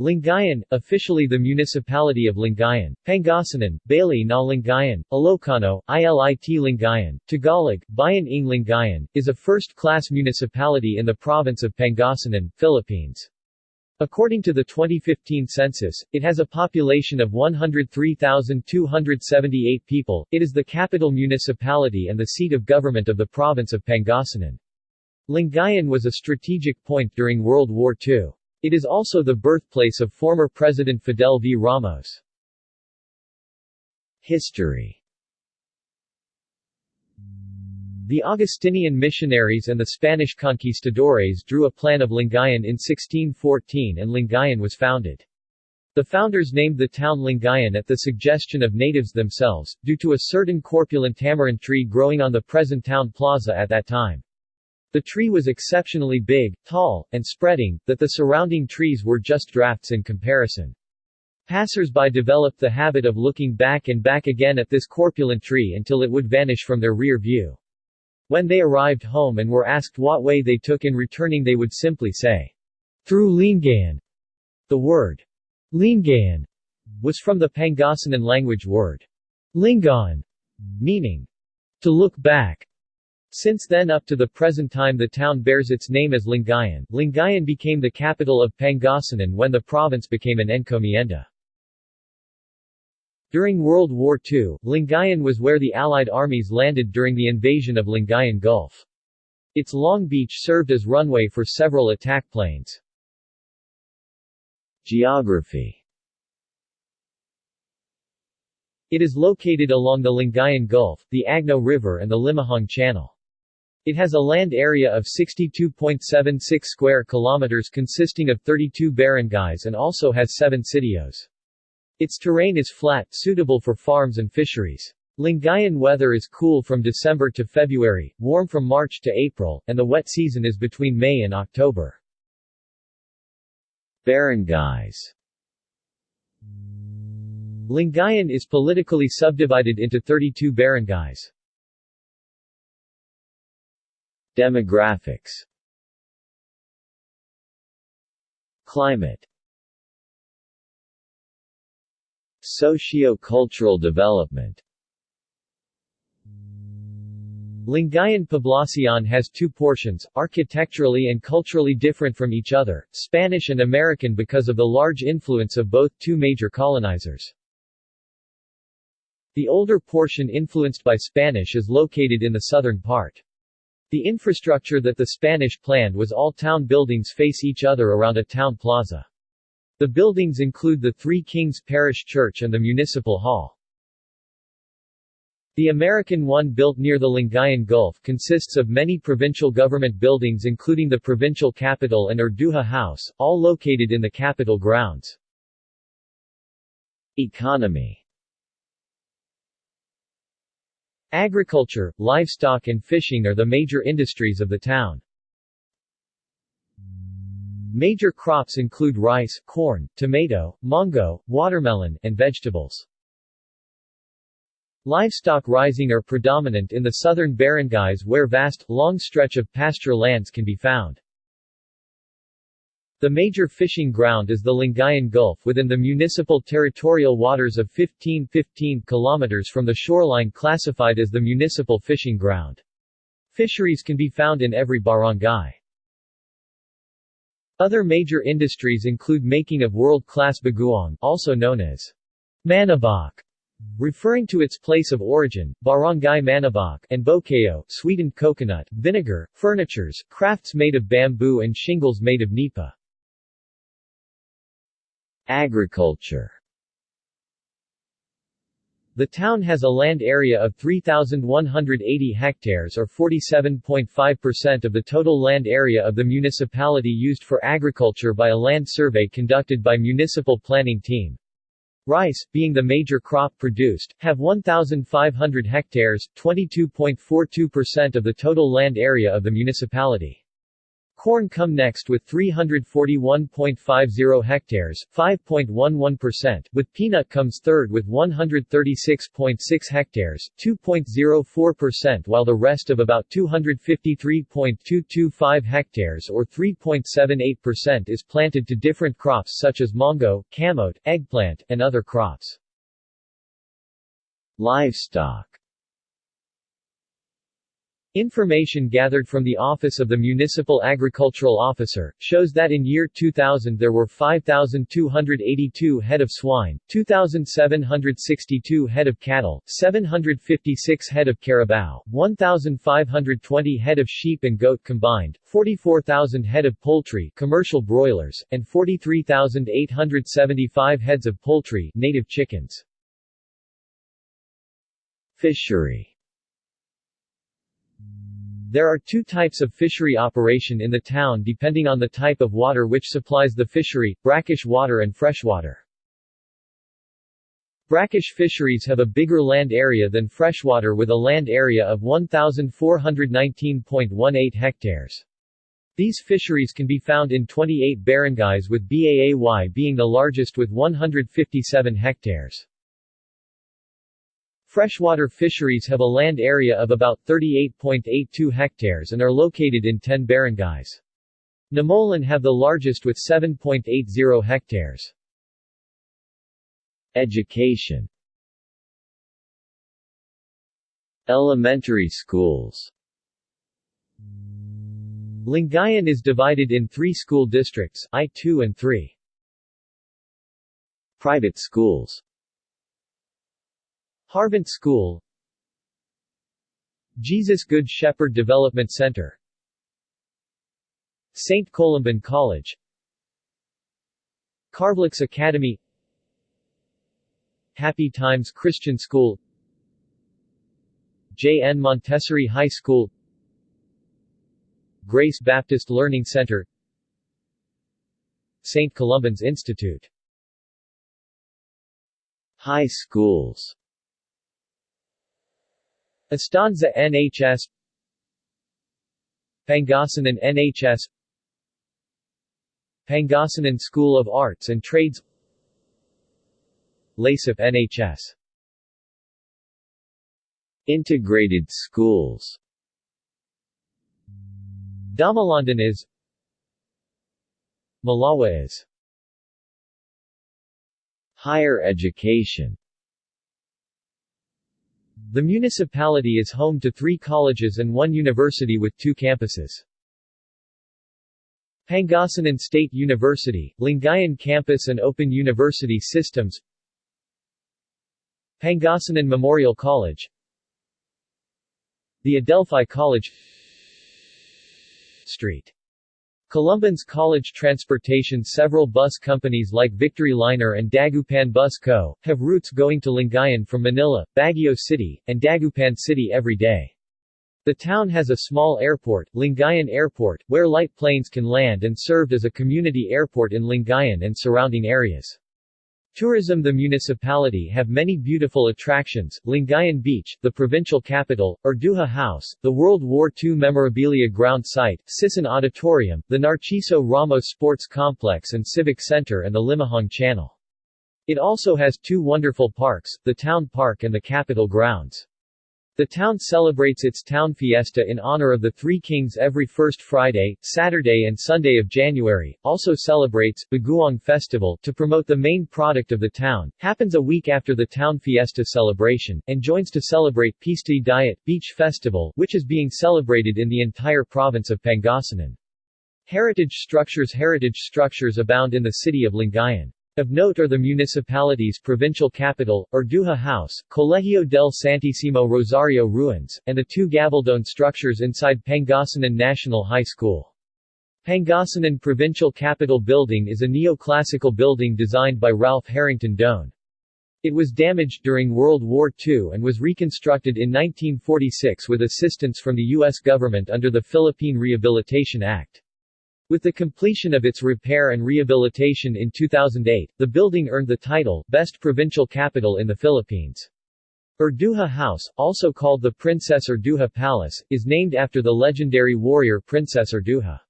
Lingayen, officially the municipality of Lingayen, Pangasinan, Bali na Lingayen, Ilocano, ILIT Lingayen, Tagalog, Bayan ng Lingayen, is a first-class municipality in the province of Pangasinan, Philippines. According to the 2015 census, it has a population of 103,278 people. It is the capital municipality and the seat of government of the province of Pangasinan. Lingayen was a strategic point during World War II. It is also the birthplace of former President Fidel V. Ramos. History The Augustinian missionaries and the Spanish conquistadores drew a plan of Lingayen in 1614 and Lingayen was founded. The founders named the town Lingayen at the suggestion of natives themselves, due to a certain corpulent tamarind tree growing on the present town plaza at that time. The tree was exceptionally big, tall, and spreading, that the surrounding trees were just drafts in comparison. Passers-by developed the habit of looking back and back again at this corpulent tree until it would vanish from their rear view. When they arrived home and were asked what way they took in returning they would simply say, through Lingayen. The word, Lingayen, was from the Pangasinan language word, Lingon, meaning, to look back. Since then up to the present time the town bears its name as Lingayen. Lingayen became the capital of Pangasinan when the province became an encomienda. During World War II, Lingayen was where the Allied armies landed during the invasion of Lingayen Gulf. Its long beach served as runway for several attack planes. Geography It is located along the Lingayen Gulf, the Agno River and the Limahong Channel. It has a land area of 62.76 square kilometers consisting of 32 barangays and also has 7 sitios. Its terrain is flat, suitable for farms and fisheries. Lingayen weather is cool from December to February, warm from March to April, and the wet season is between May and October. Barangays Lingayen is politically subdivided into 32 barangays. Demographics Climate Socio-cultural development Lingayen Poblacion has two portions, architecturally and culturally different from each other, Spanish and American because of the large influence of both two major colonizers. The older portion influenced by Spanish is located in the southern part. The infrastructure that the Spanish planned was all town buildings face each other around a town plaza. The buildings include the Three Kings Parish Church and the Municipal Hall. The American one built near the Lingayen Gulf consists of many provincial government buildings including the provincial capitol and Urduja House, all located in the capitol grounds. Economy Agriculture, livestock and fishing are the major industries of the town. Major crops include rice, corn, tomato, mango, watermelon, and vegetables. Livestock rising are predominant in the southern barangays where vast, long stretch of pasture lands can be found. The major fishing ground is the Lingayen Gulf within the municipal territorial waters of 1515 km from the shoreline classified as the municipal fishing ground. Fisheries can be found in every barangay. Other major industries include making of world-class bagoong, also known as Maniboc, referring to its place of origin, barangay Maniboc, and bukayo, sweetened coconut, vinegar, furnitures, crafts made of bamboo and shingles made of nipa. Agriculture The town has a land area of 3,180 hectares or 47.5% of the total land area of the municipality used for agriculture by a land survey conducted by Municipal Planning Team. Rice, being the major crop produced, have 1,500 hectares, 22.42% of the total land area of the municipality. Corn come next with 341.50 hectares, 5.11%, with peanut comes third with 136.6 hectares, 2.04% while the rest of about 253.225 hectares or 3.78% is planted to different crops such as mango, camote, eggplant, and other crops. Livestock Information gathered from the Office of the Municipal Agricultural Officer, shows that in year 2000 there were 5,282 head of swine, 2,762 head of cattle, 756 head of carabao, 1,520 head of sheep and goat combined, 44,000 head of poultry commercial broilers, and 43,875 heads of poultry native chickens. Fishery there are two types of fishery operation in the town depending on the type of water which supplies the fishery, brackish water and freshwater. Brackish fisheries have a bigger land area than freshwater with a land area of 1,419.18 hectares. These fisheries can be found in 28 barangays with Baay being the largest with 157 hectares. Freshwater fisheries have a land area of about 38.82 hectares and are located in 10 barangays. Namolan have the largest with 7.80 hectares. Education Elementary schools Lingayen is divided in three school districts, I-2 and 3. Private schools Harvant School Jesus Good Shepherd Development Center St. Columban College Carblix Academy Happy Times Christian School J. N. Montessori High School Grace Baptist Learning Center St. Columban's Institute High schools Estanza NHS Pangasinan NHS Pangasinan School of Arts and Trades. LASIP NHS Integrated schools. Domalandan is. Malawa is. Higher education the municipality is home to three colleges and one university with two campuses. Pangasinan State University, Lingayen Campus and Open University Systems. Pangasinan Memorial College. The Adelphi College. Street Columban's College Transportation Several bus companies like Victory Liner and Dagupan Bus Co. have routes going to Lingayen from Manila, Baguio City, and Dagupan City every day. The town has a small airport, Lingayen Airport, where light planes can land and served as a community airport in Lingayen and surrounding areas. Tourism The municipality have many beautiful attractions, Lingayen Beach, the provincial capitol, Urduja House, the World War II memorabilia ground site, Sison Auditorium, the Narciso Ramos Sports Complex and Civic Center and the Limahong Channel. It also has two wonderful parks, the Town Park and the Capitol Grounds. The town celebrates its town fiesta in honor of the Three Kings every first Friday, Saturday and Sunday of January, also celebrates Bagoong Festival to promote the main product of the town, happens a week after the town fiesta celebration, and joins to celebrate Pista Dayat Beach Festival, which is being celebrated in the entire province of Pangasinan. Heritage structures Heritage structures abound in the city of Lingayen. Of note are the municipality's provincial capitol, Urduja House, Colegio del Santissimo Rosario ruins, and the two Gabaldon structures inside Pangasinan National High School. Pangasinan Provincial Capitol Building is a neoclassical building designed by Ralph Harrington Doan. It was damaged during World War II and was reconstructed in 1946 with assistance from the U.S. government under the Philippine Rehabilitation Act. With the completion of its repair and rehabilitation in 2008, the building earned the title, Best Provincial Capitol in the Philippines. Urduja House, also called the Princess Urduja Palace, is named after the legendary warrior Princess Urduja.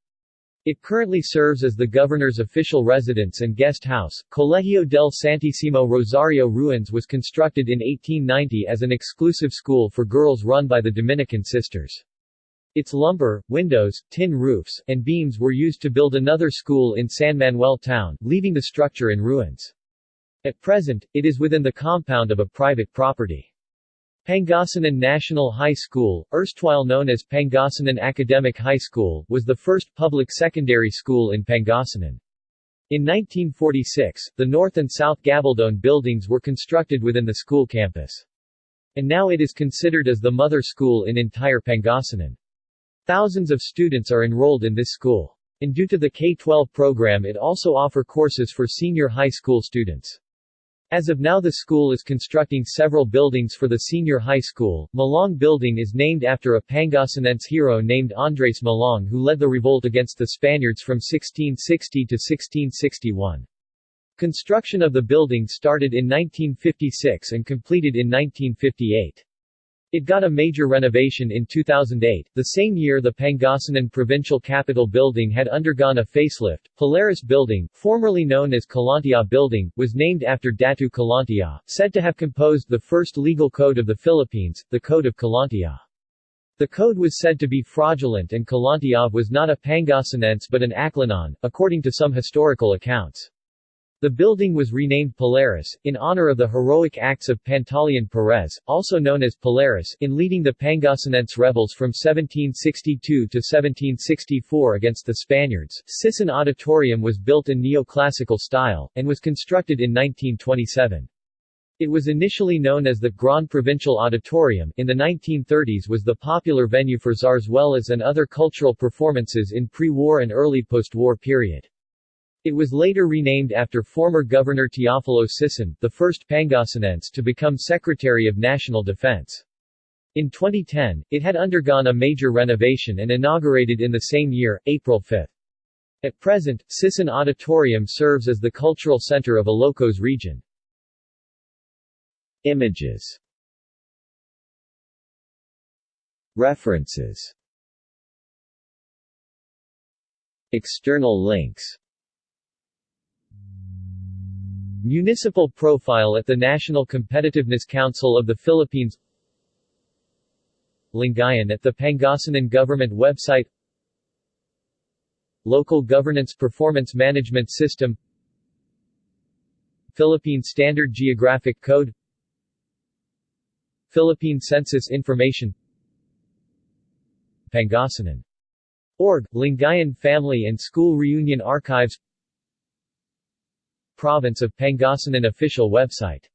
It currently serves as the governor's official residence and guest house. Colegio del Santissimo Rosario Ruins was constructed in 1890 as an exclusive school for girls run by the Dominican Sisters. Its lumber, windows, tin roofs, and beams were used to build another school in San Manuel town, leaving the structure in ruins. At present, it is within the compound of a private property. Pangasinan National High School, erstwhile known as Pangasinan Academic High School, was the first public secondary school in Pangasinan. In 1946, the North and South Gabaldon buildings were constructed within the school campus. And now it is considered as the mother school in entire Pangasinan. Thousands of students are enrolled in this school. And due to the K-12 program it also offer courses for senior high school students. As of now the school is constructing several buildings for the senior high school. Malong Building is named after a Pangasinense hero named Andres Malong who led the revolt against the Spaniards from 1660 to 1661. Construction of the building started in 1956 and completed in 1958. It got a major renovation in 2008, the same year the Pangasinan Provincial Capitol Building had undergone a facelift. Palaris Building, formerly known as Kalantiaw Building, was named after Datu Kalantiaw, said to have composed the first legal code of the Philippines, the Code of Kalantiaw. The code was said to be fraudulent and Kalantiaw was not a Pangasinense but an Aklanon, according to some historical accounts. The building was renamed Palaris, in honor of the heroic acts of Pantaleon Perez, also known as Palaris, in leading the Pangasinense rebels from 1762 to 1764 against the Spaniards. Sison Auditorium was built in neoclassical style, and was constructed in 1927. It was initially known as the Grand Provincial Auditorium in the 1930s was the popular venue for zarzuelas and other cultural performances in pre-war and early post-war period. It was later renamed after former Governor Teofilo Sison, the first Pangasinense to become Secretary of National Defense. In 2010, it had undergone a major renovation and inaugurated in the same year, April 5. At present, Sison Auditorium serves as the cultural center of Ilocos region. Images References External links Municipal profile at the National Competitiveness Council of the Philippines Lingayen at the Pangasinan Government website Local Governance Performance Management System Philippine Standard Geographic Code Philippine Census Information Pangasinan. Org, Lingayen Family and School Reunion Archives Province of Pangasinan official website